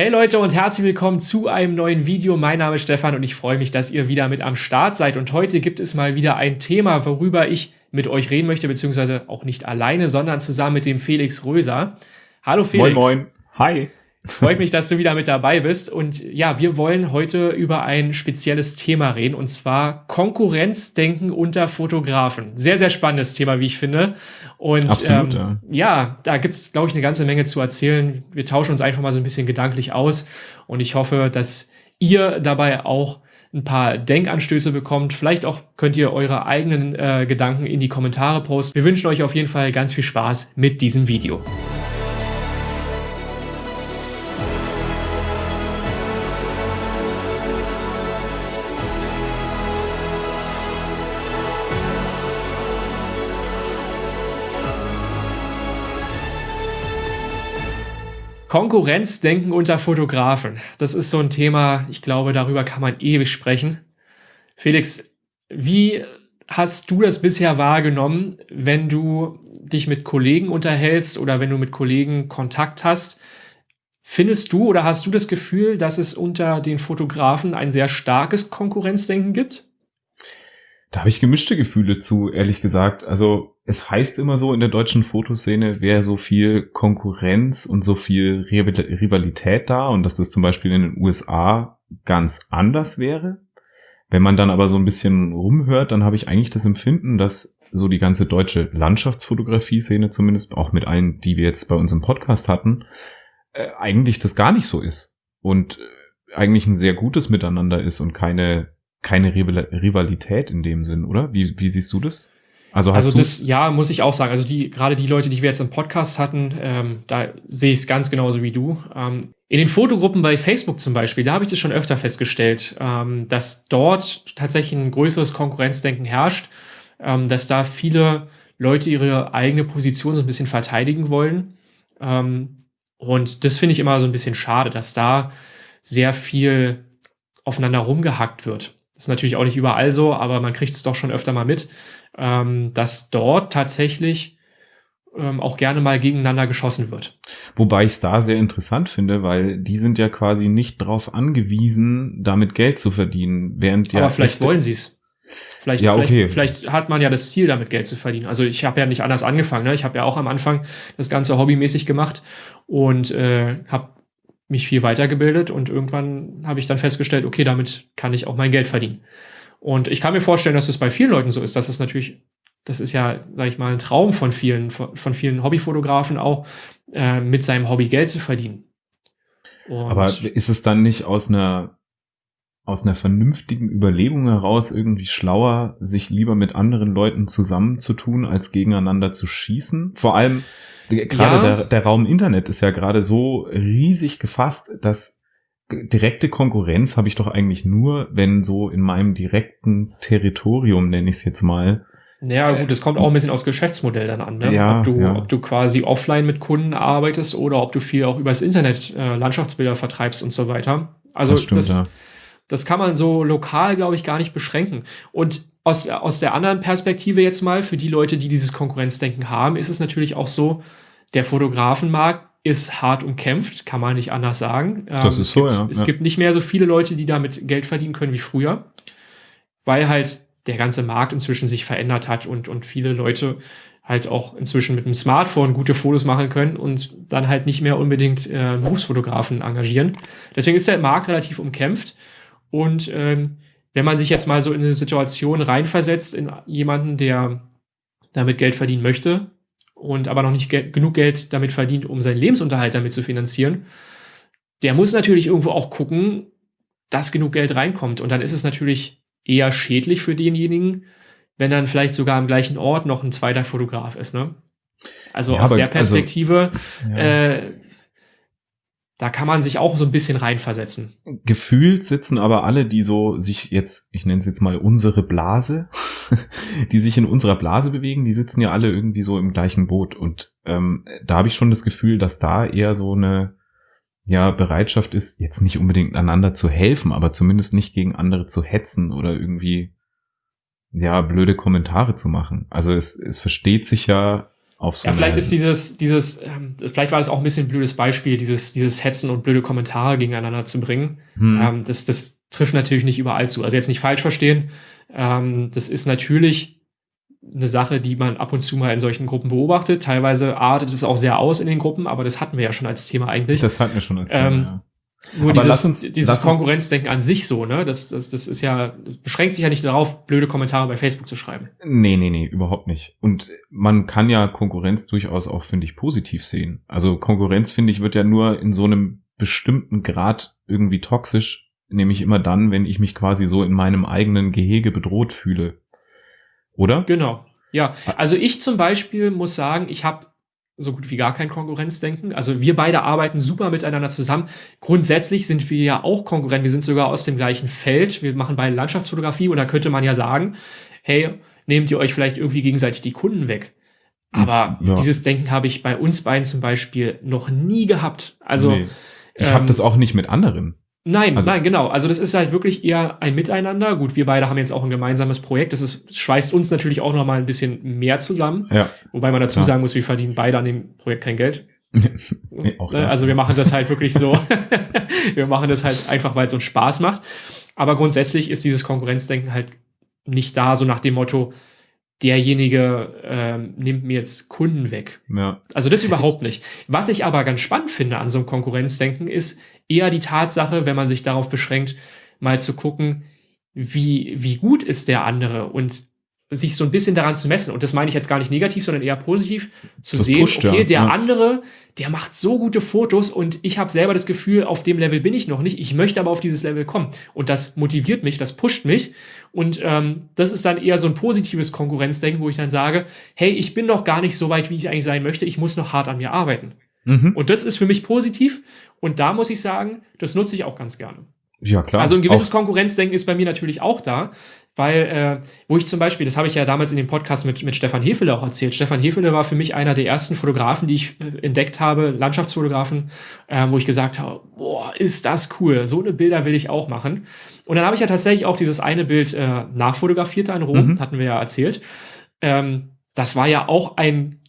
Hey Leute und herzlich willkommen zu einem neuen Video. Mein Name ist Stefan und ich freue mich, dass ihr wieder mit am Start seid. Und heute gibt es mal wieder ein Thema, worüber ich mit euch reden möchte, beziehungsweise auch nicht alleine, sondern zusammen mit dem Felix Röser. Hallo Felix. Moin, moin. Hi. Freut mich, dass du wieder mit dabei bist. Und ja, wir wollen heute über ein spezielles Thema reden, und zwar Konkurrenzdenken unter Fotografen. Sehr, sehr spannendes Thema, wie ich finde. Und Absolut, ähm, ja. ja, da gibt es, glaube ich, eine ganze Menge zu erzählen. Wir tauschen uns einfach mal so ein bisschen gedanklich aus. Und ich hoffe, dass ihr dabei auch ein paar Denkanstöße bekommt. Vielleicht auch könnt ihr eure eigenen äh, Gedanken in die Kommentare posten. Wir wünschen euch auf jeden Fall ganz viel Spaß mit diesem Video. Konkurrenzdenken unter Fotografen. Das ist so ein Thema, ich glaube, darüber kann man ewig sprechen. Felix, wie hast du das bisher wahrgenommen, wenn du dich mit Kollegen unterhältst oder wenn du mit Kollegen Kontakt hast? Findest du oder hast du das Gefühl, dass es unter den Fotografen ein sehr starkes Konkurrenzdenken gibt? Da habe ich gemischte Gefühle zu, ehrlich gesagt. Also es heißt immer so in der deutschen Fotoszene, wäre so viel Konkurrenz und so viel Rivalität da und dass das zum Beispiel in den USA ganz anders wäre. Wenn man dann aber so ein bisschen rumhört, dann habe ich eigentlich das Empfinden, dass so die ganze deutsche Landschaftsfotografie-Szene zumindest, auch mit allen, die wir jetzt bei uns im Podcast hatten, äh, eigentlich das gar nicht so ist. Und äh, eigentlich ein sehr gutes Miteinander ist und keine keine Rivalität in dem Sinn, oder? Wie, wie siehst du das? Also, hast also das, ja, muss ich auch sagen. Also die, gerade die Leute, die wir jetzt im Podcast hatten, ähm, da sehe ich es ganz genauso wie du. Ähm, in den Fotogruppen bei Facebook zum Beispiel, da habe ich das schon öfter festgestellt, ähm, dass dort tatsächlich ein größeres Konkurrenzdenken herrscht, ähm, dass da viele Leute ihre eigene Position so ein bisschen verteidigen wollen. Ähm, und das finde ich immer so ein bisschen schade, dass da sehr viel aufeinander rumgehackt wird ist natürlich auch nicht überall so, aber man kriegt es doch schon öfter mal mit, ähm, dass dort tatsächlich ähm, auch gerne mal gegeneinander geschossen wird. Wobei ich es da sehr interessant finde, weil die sind ja quasi nicht darauf angewiesen, damit Geld zu verdienen, während ja. Aber vielleicht wollen sie es. Vielleicht, ja, okay. vielleicht, vielleicht hat man ja das Ziel, damit Geld zu verdienen. Also ich habe ja nicht anders angefangen. Ne? Ich habe ja auch am Anfang das Ganze hobbymäßig gemacht und äh, habe mich viel weitergebildet und irgendwann habe ich dann festgestellt, okay, damit kann ich auch mein Geld verdienen. Und ich kann mir vorstellen, dass es bei vielen Leuten so ist, dass es natürlich, das ist ja, sag ich mal, ein Traum von vielen, von vielen Hobbyfotografen auch, äh, mit seinem Hobby Geld zu verdienen. Und Aber ist es dann nicht aus einer aus einer vernünftigen Überlegung heraus irgendwie schlauer, sich lieber mit anderen Leuten zusammenzutun, als gegeneinander zu schießen? Vor allem, gerade ja. der, der Raum Internet ist ja gerade so riesig gefasst, dass direkte Konkurrenz habe ich doch eigentlich nur, wenn so in meinem direkten Territorium, nenne ich es jetzt mal, ja, gut, es kommt auch ein bisschen aufs Geschäftsmodell dann an, ne? Ja, ob, du, ja. ob du quasi offline mit Kunden arbeitest oder ob du viel auch übers Internet äh, Landschaftsbilder vertreibst und so weiter. Also das, stimmt, das, ja. das kann man so lokal, glaube ich, gar nicht beschränken. Und aus, aus der anderen Perspektive jetzt mal, für die Leute, die dieses Konkurrenzdenken haben, ist es natürlich auch so, der Fotografenmarkt ist hart umkämpft, kann man nicht anders sagen. Das ähm, ist so, gibt, ja. Es ja. gibt nicht mehr so viele Leute, die damit Geld verdienen können wie früher, weil halt der ganze Markt inzwischen sich verändert hat und, und viele Leute halt auch inzwischen mit einem Smartphone gute Fotos machen können und dann halt nicht mehr unbedingt äh, Berufsfotografen engagieren. Deswegen ist der Markt relativ umkämpft und ähm, wenn man sich jetzt mal so in eine Situation reinversetzt, in jemanden, der damit Geld verdienen möchte und aber noch nicht ge genug Geld damit verdient, um seinen Lebensunterhalt damit zu finanzieren, der muss natürlich irgendwo auch gucken, dass genug Geld reinkommt. Und dann ist es natürlich eher schädlich für denjenigen, wenn dann vielleicht sogar am gleichen Ort noch ein zweiter Fotograf ist. Ne? Also ja, aus der also Perspektive also, ja. äh, da kann man sich auch so ein bisschen reinversetzen. Gefühlt sitzen aber alle, die so sich jetzt, ich nenne es jetzt mal unsere Blase, die sich in unserer Blase bewegen, die sitzen ja alle irgendwie so im gleichen Boot. Und ähm, da habe ich schon das Gefühl, dass da eher so eine ja, Bereitschaft ist, jetzt nicht unbedingt einander zu helfen, aber zumindest nicht gegen andere zu hetzen oder irgendwie ja blöde Kommentare zu machen. Also es, es versteht sich ja auf so Ja, vielleicht ist dieses, dieses, ähm, vielleicht war das auch ein bisschen ein blödes Beispiel, dieses, dieses Hetzen und blöde Kommentare gegeneinander zu bringen. Hm. Ähm, das, das trifft natürlich nicht überall zu. Also jetzt nicht falsch verstehen. Ähm, das ist natürlich eine Sache, die man ab und zu mal in solchen Gruppen beobachtet. Teilweise artet es auch sehr aus in den Gruppen, aber das hatten wir ja schon als Thema eigentlich. das hatten wir schon als Ähm, ja. Nur aber dieses, lass uns- dieses uns- Konkurrenzdenken an sich so, ne? Das, das, das ist ja, das beschränkt sich ja nicht darauf, blöde Kommentare bei Facebook zu schreiben. Nee, nee, nee, überhaupt nicht. Und man kann ja Konkurrenz durchaus auch, finde ich, positiv sehen. Also Konkurrenz, finde ich, wird ja nur in so einem bestimmten Grad irgendwie toxisch, nämlich immer dann, wenn ich mich quasi so in meinem eigenen Gehege bedroht fühle. Oder? Genau. Ja, also ich zum Beispiel muss sagen, ich habe so gut wie gar kein Konkurrenzdenken. Also wir beide arbeiten super miteinander zusammen. Grundsätzlich sind wir ja auch Konkurrenten. Wir sind sogar aus dem gleichen Feld. Wir machen beide Landschaftsfotografie und da könnte man ja sagen, hey, nehmt ihr euch vielleicht irgendwie gegenseitig die Kunden weg. Aber Ja. dieses Denken habe ich bei uns beiden zum Beispiel noch nie gehabt. Also Nee. Ich habe ähm, das auch nicht mit anderen. Nein, Also- nein, genau. Also das ist halt wirklich eher ein Miteinander. Gut, wir beide haben jetzt auch ein gemeinsames Projekt. Das ist, schweißt uns natürlich auch noch mal ein bisschen mehr zusammen. Ja. Wobei man dazu Klar. sagen muss, wir verdienen beide an dem Projekt kein Geld. Nee, Ne, also wir machen das halt wirklich so. wir machen das halt einfach, weil es uns Spaß macht. Aber grundsätzlich ist dieses Konkurrenzdenken halt nicht da, so nach dem Motto, derjenige ähm, nimmt mir jetzt Kunden weg. Ja. Also das überhaupt nicht. Was ich aber ganz spannend finde an so einem Konkurrenzdenken ist eher die Tatsache, wenn man sich darauf beschränkt, mal zu gucken, wie, wie gut ist der andere und sich so ein bisschen daran zu messen. Und das meine ich jetzt gar nicht negativ, sondern eher positiv zu Das sehen, pusht, ja. okay, der Ja. andere, der macht so gute Fotos und ich habe selber das Gefühl, auf dem Level bin ich noch nicht. Ich möchte aber auf dieses Level kommen. Und das motiviert mich, das pusht mich. Und ähm, das ist dann eher so ein positives Konkurrenzdenken, wo ich dann sage, hey, ich bin noch gar nicht so weit, wie ich eigentlich sein möchte. Ich muss noch hart an mir arbeiten. Mhm. Und das ist für mich positiv. Und da muss ich sagen, das nutze ich auch ganz gerne. Ja, klar. Also ein gewisses Auch- Konkurrenzdenken ist bei mir natürlich auch da, weil, äh, wo ich zum Beispiel, das habe ich ja damals in dem Podcast mit, mit Stefan Hefele auch erzählt. Stefan Hefele war für mich einer der ersten Fotografen, die ich äh, entdeckt habe, Landschaftsfotografen, äh, wo ich gesagt habe, boah, ist das cool, so eine Bilder will ich auch machen. Und dann habe ich ja tatsächlich auch dieses eine Bild äh, nachfotografiert in Rom, Mhm. hatten wir ja erzählt. Ähm, das war ja auch ein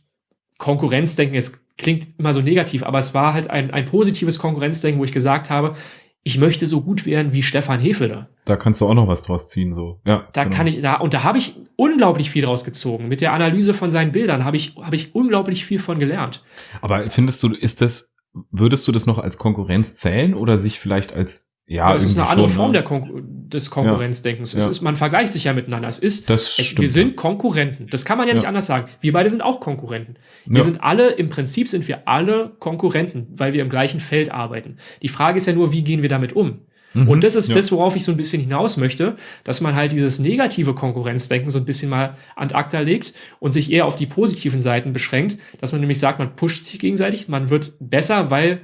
Konkurrenzdenken. Es klingt immer so negativ, aber es war halt ein, ein positives Konkurrenzdenken, wo ich gesagt habe, ich möchte so gut werden wie Stefan Hefele. Da kannst du auch noch was draus ziehen, so. Ja. Da genau. kann ich, da, und da habe ich unglaublich viel draus gezogen. Mit der Analyse von seinen Bildern habe ich, habe ich unglaublich viel von gelernt. Aber findest du, ist das, würdest du das noch als Konkurrenz zählen oder sich vielleicht als, ja, Aber es ist eine andere schon, Form ne? Konkur des Konkurrenzdenkens. Es Ja. ist, man vergleicht sich ja miteinander. Es ist, Das es, wir sind Konkurrenten. Das kann man ja, nicht Ja. anders sagen. Wir beide sind auch Konkurrenten. Wir Ja. sind alle, im Prinzip sind wir alle Konkurrenten, weil wir im gleichen Feld arbeiten. Die Frage ist ja nur, wie gehen wir damit um? Mhm. Und das ist das, worauf ich so ein bisschen hinaus möchte, dass man halt dieses negative Konkurrenzdenken so ein bisschen mal an acta legt und sich eher auf die positiven Seiten beschränkt, dass man nämlich sagt, man pusht sich gegenseitig, man wird besser, weil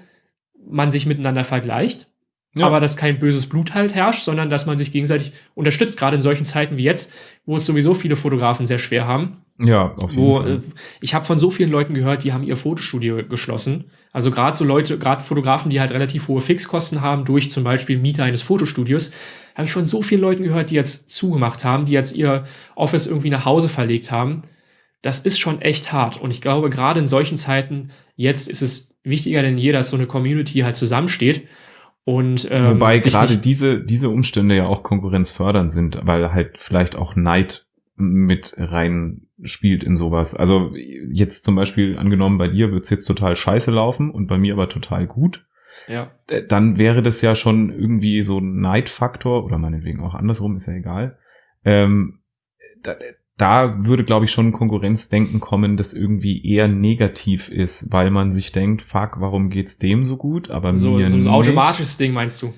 man sich miteinander vergleicht, Ja. aber dass kein böses Blut halt herrscht, sondern dass man sich gegenseitig unterstützt, gerade in solchen Zeiten wie jetzt, wo es sowieso viele Fotografen sehr schwer haben. Ja, auf jeden Wo Fall. äh, ich habe von so vielen Leuten gehört, die haben ihr Fotostudio geschlossen. Also gerade so Leute, gerade Fotografen, die halt relativ hohe Fixkosten haben durch zum Beispiel Miete eines Fotostudios, habe ich von so vielen Leuten gehört, die jetzt zugemacht haben, die jetzt ihr Office irgendwie nach Hause verlegt haben. Das ist schon echt hart. Und ich glaube, gerade in solchen Zeiten, jetzt ist es wichtiger denn je, dass so eine Community halt zusammensteht. Und, ähm, Wobei gerade diese, diese Umstände ja auch konkurrenzfördernd sind, weil halt vielleicht auch Neid mit rein spielt in sowas. Also jetzt zum Beispiel angenommen, bei dir wird's jetzt total scheiße laufen und bei mir aber total gut. ja. Äh, Dann wäre das ja schon irgendwie so ein Neidfaktor oder meinetwegen auch andersrum, ist ja egal. Ähm, da, da würde, glaube ich, schon ein Konkurrenzdenken kommen, das irgendwie eher negativ ist, weil man sich denkt, fuck, warum geht's dem so gut, aber so, mir so ein nicht. automatisches Ding meinst du?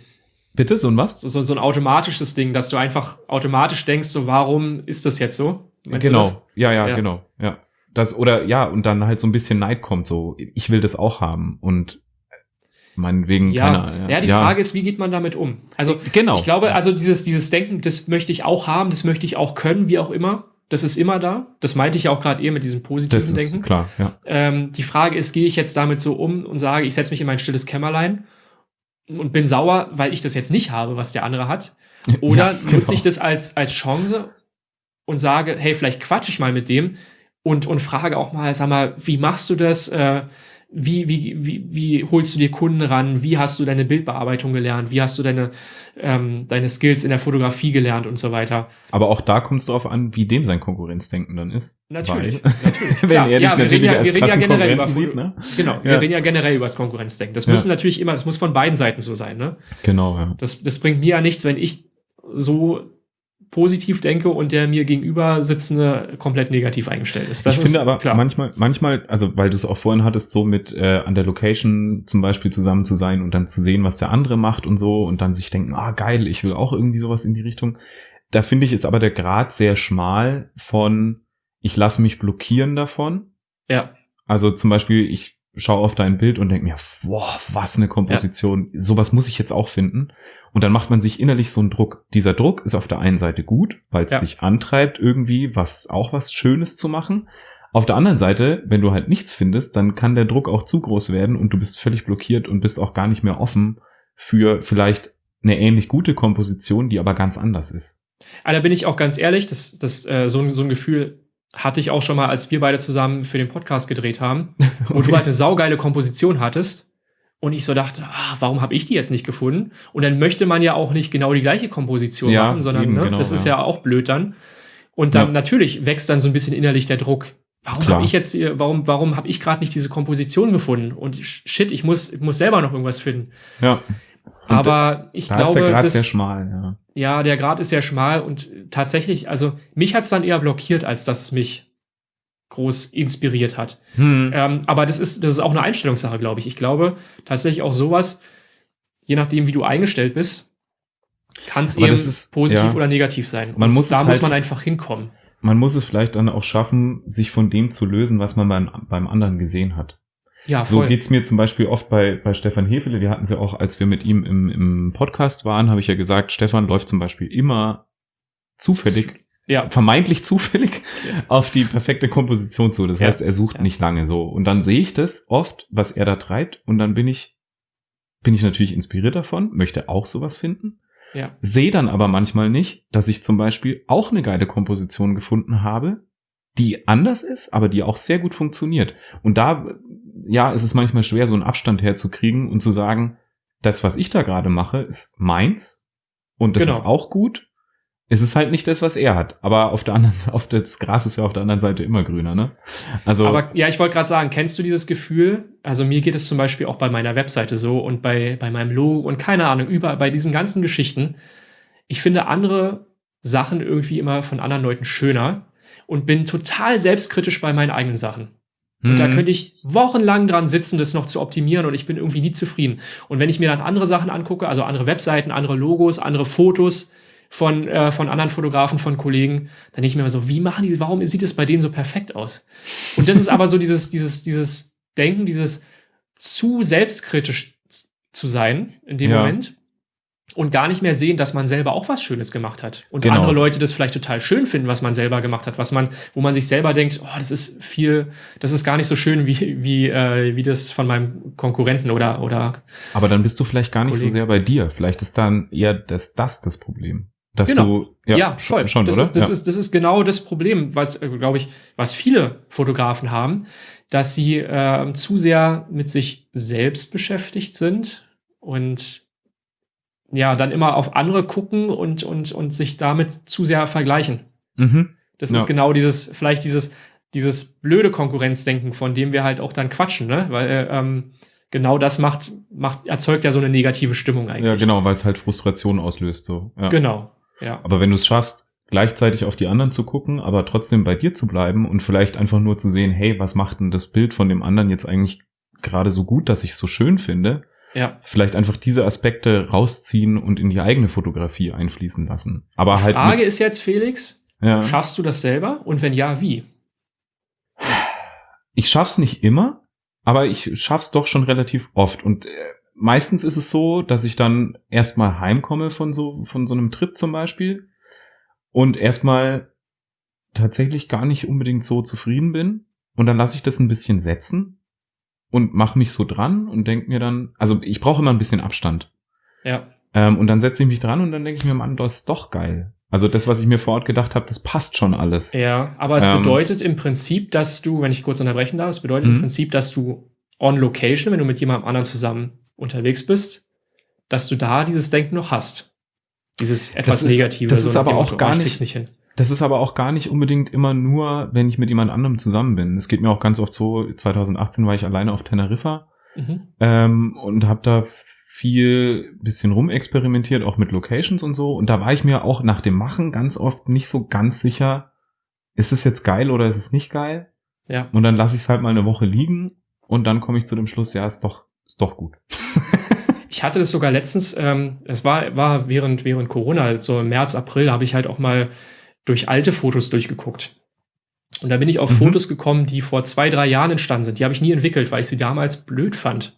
Bitte, so ein was? So, so, so ein automatisches Ding, dass du einfach automatisch denkst, so warum ist das jetzt so? Meinst genau. Ja, ja, Ja. genau. Ja. Das, oder ja, und dann halt so ein bisschen Neid kommt, so, ich will das auch haben. Und meinetwegen Ja, keine. ja, die Frage ist, wie geht man damit um? Also, genau. ich glaube, also dieses, dieses Denken, das möchte ich auch haben, das möchte ich auch können, wie auch immer. Das ist immer da. Das meinte ich ja auch gerade eher mit diesem positiven das ist Denken. klar, ja. Ähm, die Frage ist, gehe ich jetzt damit so um und sage, ich setze mich in mein stilles Kämmerlein und bin sauer, weil ich das jetzt nicht habe, was der andere hat? Oder Ja, genau. nutze ich das als, als Chance und sage, hey, vielleicht quatsche ich mal mit dem und, und frage auch mal, sag mal, wie machst du das? Äh, wie, wie, wie, wie holst du dir Kunden ran? Wie hast du deine Bildbearbeitung gelernt? Wie hast du deine, ähm, deine Skills in der Fotografie gelernt und so weiter? Aber auch da kommt es darauf an, wie dem sein Konkurrenzdenken dann ist. Natürlich, Weil, natürlich. Wenn er dich ja, wir natürlich reden ja, wir reden ja generell über sieht, ne? Genau, wir Ja. reden ja generell über das Konkurrenzdenken. Das Ja. muss natürlich immer, das muss von beiden Seiten so sein, ne? Genau, ja. Das, das bringt mir ja nichts, wenn ich so positiv denke und der mir gegenüber sitzende komplett negativ eingestellt ist. Das ich ist finde aber klar. manchmal, manchmal, also weil du es auch vorhin hattest, so mit äh, an der Location zum Beispiel zusammen zu sein und dann zu sehen, was der andere macht und so und dann sich denken, ah geil, ich will auch irgendwie sowas in die Richtung. Da finde ich ist aber der Grad sehr schmal von, ich lasse mich blockieren davon. ja, Also zum Beispiel, ich schaue auf dein Bild und denke mir, boah, was eine Komposition. Sowas muss ich jetzt auch finden. Und dann macht man sich innerlich so einen Druck. Dieser Druck ist auf der einen Seite gut, weil es Ja. dich antreibt, irgendwie was, auch was Schönes zu machen. Auf der anderen Seite, wenn du halt nichts findest, dann kann der Druck auch zu groß werden und du bist völlig blockiert und bist auch gar nicht mehr offen für vielleicht eine ähnlich gute Komposition, die aber ganz anders ist. Aber da bin ich auch ganz ehrlich, das, das, äh, so, ein- so ein Gefühl hatte ich auch schon mal, als wir beide zusammen für den Podcast gedreht haben, wo du halt eine saugeile Komposition hattest und ich so dachte, ah, warum habe ich die jetzt nicht gefunden? Und dann möchte man ja auch nicht genau die gleiche Komposition Ja, machen, sondern eben, ne, genau, das ist ja. ja auch blöd dann. Und dann Ja. natürlich wächst dann so ein bisschen innerlich der Druck. Warum habe ich jetzt, hier- warum, warum habe ich gerade nicht diese Komposition gefunden? Und shit, ich muss, ich muss selber noch irgendwas finden. Ja. Und Aber ich da ist der glaube, Grad sehr schmal, ja. ja, der Grad ist sehr schmal und tatsächlich, also mich hat's dann eher blockiert, als dass es mich groß inspiriert hat. Hm. Ähm, aber das ist, das ist auch eine Einstellungssache, glaube ich. Ich glaube tatsächlich auch sowas, je nachdem, wie du eingestellt bist, kann es eben ist- positiv ja. oder negativ sein. Man Und muss da es muss halt- man einfach hinkommen. man muss es vielleicht dann auch schaffen, sich von dem zu lösen, was man beim, beim anderen gesehen hat. Ja, So voll. geht's mir zum Beispiel oft bei, bei Stefan Hefele. Wir hatten sie auch, als wir mit ihm im, im Podcast waren, habe ich ja gesagt, Stefan läuft zum Beispiel immer zufällig, ja, vermeintlich zufällig Ja. auf die perfekte Komposition zu. Das Ja. heißt, er sucht Ja. nicht lange so. Und dann sehe ich das oft, was er da treibt, und dann bin ich, bin ich natürlich inspiriert davon, möchte auch sowas finden. ja, Sehe dann aber manchmal nicht, dass ich zum Beispiel auch eine geile Komposition gefunden habe, die anders ist, aber die auch sehr gut funktioniert. Und da, ja, ist es manchmal schwer, so einen Abstand herzukriegen und zu sagen, das, was ich da gerade mache, ist meins und das Genau. ist auch gut. Es ist halt nicht das, was er hat. Aber auf der anderen Seite, auf das Gras ist ja auf der anderen Seite immer grüner, ne? Also, Aber ja, ich wollte gerade sagen, kennst du dieses Gefühl? Also mir geht es zum Beispiel auch bei meiner Webseite so und bei, bei meinem Logo und keine Ahnung, überall bei diesen ganzen Geschichten. Ich finde andere Sachen irgendwie immer von anderen Leuten schöner und bin total selbstkritisch bei meinen eigenen Sachen. Und da hm, könnte ich wochenlang dran sitzen, das noch zu optimieren und ich bin irgendwie nie zufrieden. Und wenn ich mir dann andere Sachen angucke, also andere Webseiten, andere Logos, andere Fotos von, äh, von anderen Fotografen, von Kollegen, dann denke ich mir immer so, wie machen die, warum sieht es bei denen so perfekt aus? Und das ist aber so dieses, dieses, dieses Denken, dieses zu selbstkritisch zu sein in dem Ja. Moment und gar nicht mehr sehen, dass man selber auch was Schönes gemacht hat. Und Genau. andere Leute das vielleicht total schön finden, was man selber gemacht hat, was man, wo man sich selber denkt, oh, das ist viel, das ist gar nicht so schön wie, wie, äh, wie das von meinem Konkurrenten oder, oder aber dann bist du vielleicht gar nicht so Kollegen. sehr bei dir. Vielleicht ist dann eher das, das das Problem. Dass Genau. du, Ja, voll. schon, das, oder? Ist, das, ja. ist, das ist genau das Problem, was, glaube ich, was viele Fotografen haben, dass sie äh, zu sehr mit sich selbst beschäftigt sind und ja, dann immer auf andere gucken und, und, und sich damit zu sehr vergleichen. mhm. Das Ja. ist genau dieses, vielleicht dieses, dieses blöde Konkurrenzdenken, von dem wir halt auch dann quatschen, ne? Weil ähm, genau das macht, macht, erzeugt ja so eine negative Stimmung eigentlich. Ja, genau, weil es halt Frustration auslöst, so. Ja. Genau. Ja. Aber wenn du es schaffst, gleichzeitig auf die anderen zu gucken, aber trotzdem bei dir zu bleiben und vielleicht einfach nur zu sehen, hey, was macht denn das Bild von dem anderen jetzt eigentlich gerade so gut, dass ich es so schön finde, Ja. vielleicht einfach diese Aspekte rausziehen und in die eigene Fotografie einfließen lassen. Aber Die halt. Frage ist jetzt, Felix, ja, schaffst du das selber? Und wenn ja, wie? ich schaff's nicht immer, aber ich schaff's doch schon relativ oft. Und äh, meistens ist es so, dass ich dann erstmal heimkomme von so, von so einem Trip zum Beispiel und erstmal tatsächlich gar nicht unbedingt so zufrieden bin. Und dann lasse ich das ein bisschen setzen und mache mich so dran und denk mir dann, also ich brauche immer ein bisschen Abstand. Ja. Ähm, und dann setze ich mich dran und dann denke ich mir, Mann, das ist doch geil. Also das, was ich mir vor Ort gedacht habe, das passt schon alles. Ja, aber es Ähm. bedeutet im Prinzip, dass du, wenn ich kurz unterbrechen darf, es bedeutet Mhm. im Prinzip, dass du on location, wenn du mit jemandem anderen zusammen unterwegs bist, dass du da dieses Denken noch hast. Dieses etwas ist- Negative. das ist nach aber auch gar oh, ich nicht- nicht hin. Das ist aber auch gar nicht unbedingt immer nur, wenn ich mit jemand anderem zusammen bin. Es geht mir auch ganz oft so, 2018 war ich alleine auf Teneriffa Mhm. ähm, und habe da viel bisschen rumexperimentiert, auch mit Locations und so. Und da war ich mir auch nach dem Machen ganz oft nicht so ganz sicher, ist es jetzt geil oder ist es nicht geil? Ja. Und dann lasse ich es halt mal eine Woche liegen und dann komme ich zu dem Schluss, ja, ist doch, ist doch gut. Ich hatte das sogar letztens, ähm, es war, war während, während Corona, halt so im März, April, habe ich halt auch mal durch alte Fotos durchgeguckt. Und da bin ich auf Mhm. Fotos gekommen, die vor zwei, drei Jahren entstanden sind. Die habe ich nie entwickelt, weil ich sie damals blöd fand.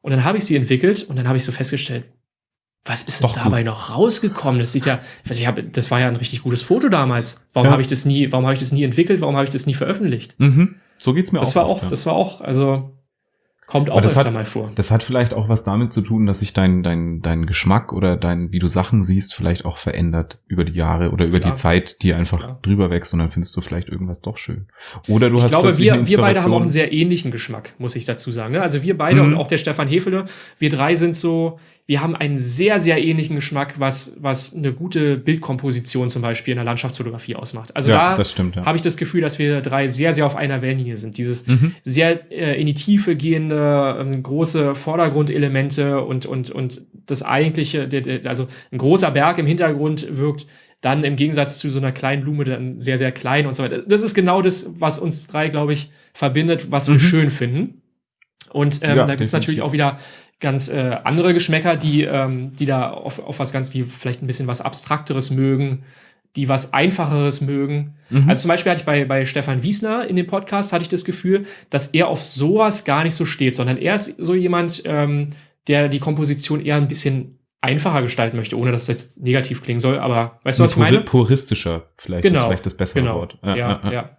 Und dann habe ich sie entwickelt und dann habe ich so festgestellt, was ist denn Doch dabei noch rausgekommen? Das sieht ja, ich hab, das war ja ein richtig gutes Foto damals. Warum Ja. habe ich das nie, warum habe ich das nie entwickelt? Warum habe ich das nie veröffentlicht? Mhm. So geht's mir Das auch. war oft, auch, ja. das war auch, also kommt auch öfter hat- mal vor. Das hat vielleicht auch was damit zu tun, dass sich dein, dein, dein Geschmack oder dein, wie du Sachen siehst, vielleicht auch verändert über die Jahre oder über Klar. die Zeit, die einfach Klar. drüber wächst und dann findest du vielleicht irgendwas doch schön. Oder du ich hast glaube, wir, wir beide haben auch einen sehr ähnlichen Geschmack, muss ich dazu sagen. ne? Also wir beide Mhm. und auch der Stefan Hefele, wir drei sind so, wir haben einen sehr, sehr ähnlichen Geschmack, was, was eine gute Bildkomposition zum Beispiel in der Landschaftsfotografie ausmacht. Also ja, da das stimmt, ja. habe ich das Gefühl, dass wir drei sehr, sehr auf einer Wellenlinie sind. Dieses Mhm. sehr äh, in die Tiefe gehende, ähm, große Vordergrundelemente und, und, und das eigentliche, also ein großer Berg im Hintergrund wirkt dann im Gegensatz zu so einer kleinen Blume dann sehr, sehr klein und so weiter. Das ist genau das, was uns drei, glaube ich, verbindet, was wir Mhm. schön finden. Und ähm, Ja, da gibt es definitiv. natürlich auch wieder ganz äh, andere Geschmäcker, die, ähm, die da auf, auf was ganz, die vielleicht ein bisschen was Abstrakteres mögen, die was Einfacheres mögen. Mhm. Also zum Beispiel hatte ich bei, bei Stefan Wiesner in dem Podcast, hatte ich das Gefühl, dass er auf sowas gar nicht so steht, sondern er ist so jemand, ähm, der die Komposition eher ein bisschen einfacher gestalten möchte, ohne dass das jetzt negativ klingen soll, aber weißt du, was ich meine? Puristischer, vielleicht ist Genau, vielleicht das bessere Genau, Wort. ja, ja. ja.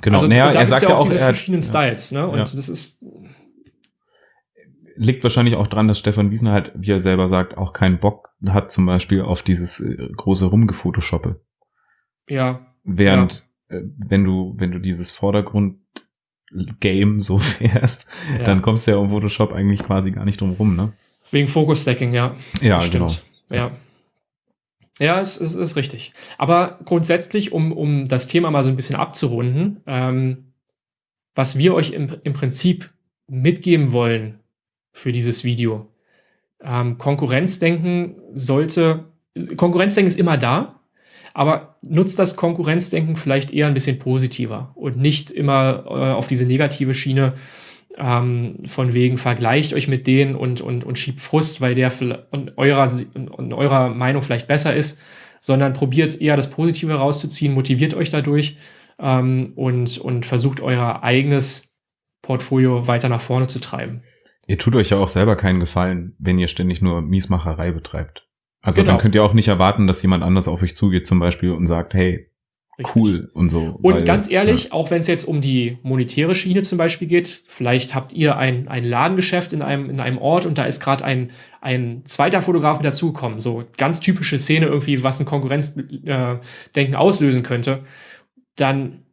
Genau, Also, naja, er sagt ja auch, diese er, verschiedenen ja. Styles, ne? Und Ja. das ist, liegt wahrscheinlich auch dran, dass Stefan Wiesner halt, wie er selber sagt, auch keinen Bock hat zum Beispiel auf dieses äh, große Rumgefotoshoppe. ja, Während, äh, wenn du, wenn du dieses Vordergrund-Game so fährst, ja. dann kommst du ja um Photoshop eigentlich quasi gar nicht drum rum, ne? wegen Focus Stacking, ja. Ja, Das genau. Ja. Ja, es, es ist richtig. Aber grundsätzlich, um, um das Thema mal so ein bisschen abzurunden, ähm, was wir euch im, im Prinzip mitgeben wollen für dieses Video. Ähm, Konkurrenzdenken sollte, Konkurrenzdenken ist immer da, aber nutzt das Konkurrenzdenken vielleicht eher ein bisschen positiver und nicht immer äh, auf diese negative Schiene ähm, von wegen vergleicht euch mit denen und, und, und schiebt Frust, weil der in eurer, in eurer Meinung vielleicht besser ist, sondern probiert eher das Positive rauszuziehen, motiviert euch dadurch ähm, und, und versucht euer eigenes Portfolio weiter nach vorne zu treiben. Ihr tut euch ja auch selber keinen Gefallen, wenn ihr ständig nur Miesmacherei betreibt. Also Genau. dann könnt ihr auch nicht erwarten, dass jemand anders auf euch zugeht zum Beispiel und sagt, hey, Richtig. cool und so. Und weil- ganz ehrlich, auch wenn es jetzt um die monetäre Schiene zum Beispiel geht, vielleicht habt ihr ein, ein Ladengeschäft in einem, in einem Ort und da ist gerade ein, ein zweiter Fotograf mit dazugekommen. So ganz typische Szene irgendwie, was ein Konkurrenzdenken äh, auslösen könnte. Dann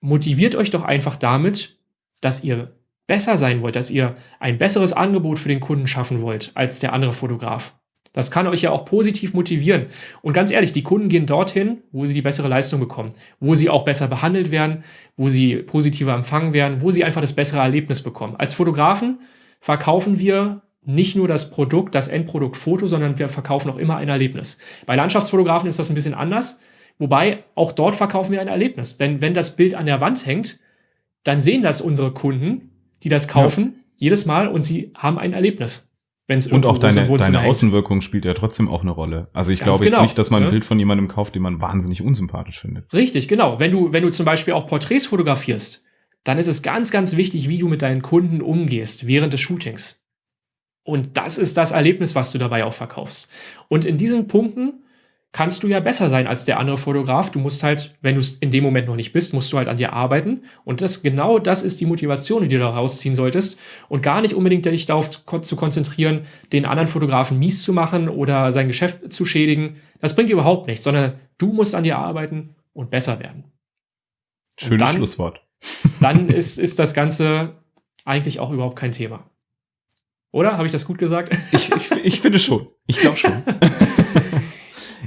motiviert euch doch einfach damit, dass ihr besser sein wollt, dass ihr ein besseres Angebot für den Kunden schaffen wollt als der andere Fotograf. Das kann euch ja auch positiv motivieren. Und ganz ehrlich, die Kunden gehen dorthin, wo sie die bessere Leistung bekommen, wo sie auch besser behandelt werden, wo sie positiver empfangen werden, wo sie einfach das bessere Erlebnis bekommen. Als Fotografen verkaufen wir nicht nur das Produkt, das Endprodukt Foto, sondern wir verkaufen auch immer ein Erlebnis. Bei Landschaftsfotografen ist das ein bisschen anders, wobei auch dort verkaufen wir ein Erlebnis. Denn wenn das Bild an der Wand hängt, dann sehen das unsere Kunden, die das kaufen, jedes Mal und sie haben ein Erlebnis. Wenn es Und auch deine, deine. Außenwirkung spielt ja trotzdem auch eine Rolle. Also ich Ganz glaube jetzt genau, nicht, dass man ein ne? Bild von jemandem kauft, den man wahnsinnig unsympathisch findet. Richtig, genau. Wenn du, wenn du zum Beispiel auch Porträts fotografierst, dann ist es ganz, ganz wichtig, wie du mit deinen Kunden umgehst während des Shootings. Und das ist das Erlebnis, was du dabei auch verkaufst. Und in diesen Punkten kannst du ja besser sein als der andere Fotograf. Du musst halt, wenn du es in dem Moment noch nicht bist, musst du halt an dir arbeiten. Und das, genau das ist die Motivation, die du da rausziehen solltest. Und gar nicht unbedingt dich darauf zu konzentrieren, den anderen Fotografen mies zu machen oder sein Geschäft zu schädigen. Das bringt überhaupt nichts, sondern du musst an dir arbeiten und besser werden. Schönes dann, Schlusswort. Dann ist, ist das Ganze eigentlich auch überhaupt kein Thema. Oder? Habe ich das gut gesagt? Ich, ich, ich finde schon. Ich glaube schon.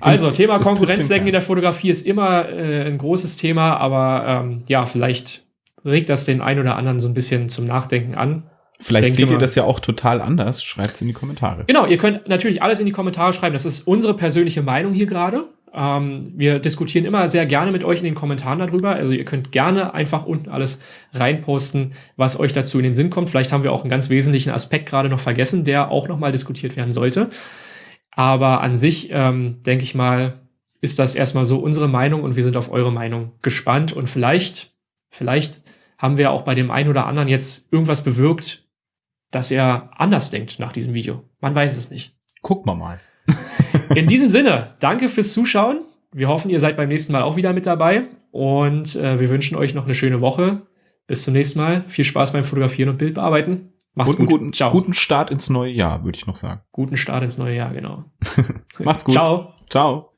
Also, Thema Konkurrenzdenken in der Fotografie ist immer äh, ein großes Thema, aber ähm, ja, vielleicht regt das den einen oder anderen so ein bisschen zum Nachdenken an. Vielleicht seht ihr das ja auch total anders. Schreibt es in die Kommentare. Genau, ihr könnt natürlich alles in die Kommentare schreiben. Das ist unsere persönliche Meinung hier gerade. Ähm, wir diskutieren immer sehr gerne mit euch in den Kommentaren darüber. Also ihr könnt gerne einfach unten alles reinposten, was euch dazu in den Sinn kommt. Vielleicht haben wir auch einen ganz wesentlichen Aspekt gerade noch vergessen, der auch nochmal diskutiert werden sollte. Aber an sich, ähm, denke ich mal, ist das erstmal so unsere Meinung und wir sind auf eure Meinung gespannt. Und vielleicht, vielleicht haben wir auch bei dem einen oder anderen jetzt irgendwas bewirkt, dass er anders denkt nach diesem Video. Man weiß es nicht. Gucken wir mal. In diesem Sinne, danke fürs Zuschauen. Wir hoffen, ihr seid beim nächsten Mal auch wieder mit dabei. Und äh, wir wünschen euch noch eine schöne Woche. Bis zum nächsten Mal. Viel Spaß beim Fotografieren und Bildbearbeiten. Macht's guten, gut. Guten, Ciao. guten Start ins neue Jahr, würde ich noch sagen. Guten Start ins neue Jahr, genau. Macht's gut. Ciao. Ciao.